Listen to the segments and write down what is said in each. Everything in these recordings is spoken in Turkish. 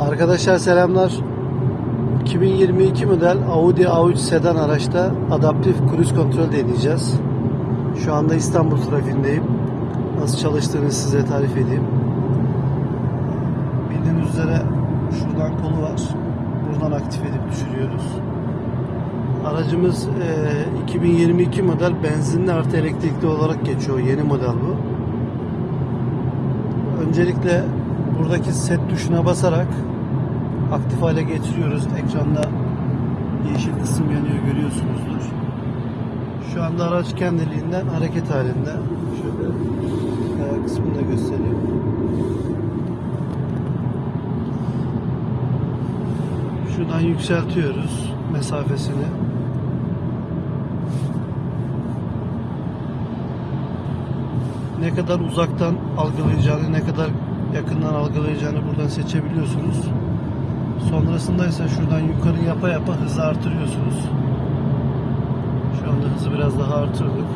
Arkadaşlar selamlar. 2022 model Audi A3 sedan araçta adaptif cruise kontrol deneyeceğiz. Şu anda İstanbul trafiğindeyim. Nasıl çalıştığını size tarif edeyim. Bildiğiniz üzere şuradan kolu var. Buradan aktif edip düşürüyoruz. Aracımız e, 2022 model benzinli artı elektrikli olarak geçiyor. Yeni model bu. Öncelikle buradaki set tuşuna basarak aktif hale getiriyoruz. Ekranda yeşil kısım yanıyor görüyorsunuzdur. Şu anda araç kendiliğinden hareket halinde. Şöyle kaya kısmını da göstereyim. Şuradan yükseltiyoruz mesafesini. ne kadar uzaktan algılayacağını, ne kadar yakından algılayacağını buradan seçebiliyorsunuz. Sonrasında ise şuradan yukarı yapa yapa hızı artırıyorsunuz. Şu anda hızı biraz daha artırdık.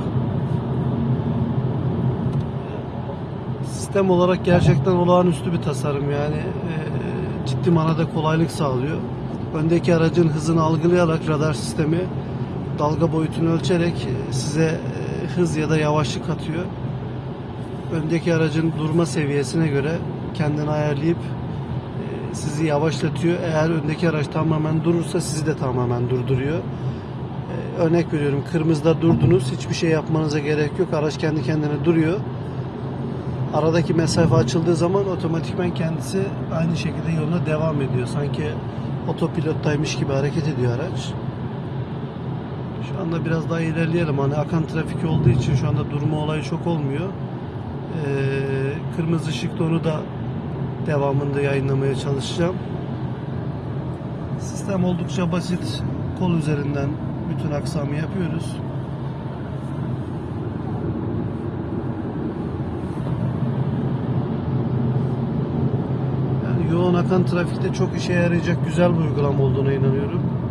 Sistem olarak gerçekten olağanüstü bir tasarım yani e, ciddi manada kolaylık sağlıyor. Öndeki aracın hızını algılayarak radar sistemi dalga boyutunu ölçerek size e, hız ya da yavaşlık atıyor öndeki aracın durma seviyesine göre kendini ayarlayıp sizi yavaşlatıyor. Eğer öndeki araç tamamen durursa sizi de tamamen durduruyor. E, Örnek veriyorum kırmızıda durdunuz hiçbir şey yapmanıza gerek yok. Araç kendi kendine duruyor. Aradaki mesafe açıldığı zaman otomatikman kendisi aynı şekilde yoluna devam ediyor. Sanki otopilottaymış gibi hareket ediyor araç. Şu anda biraz daha ilerleyelim. Hani akan trafik olduğu için şu anda durma olayı çok olmuyor. Ee, kırmızı ışıkta onu da devamında yayınlamaya çalışacağım. Sistem oldukça basit. Kol üzerinden bütün aksamı yapıyoruz. Yani yoğun akan trafikte çok işe yarayacak güzel bir uygulama olduğuna inanıyorum.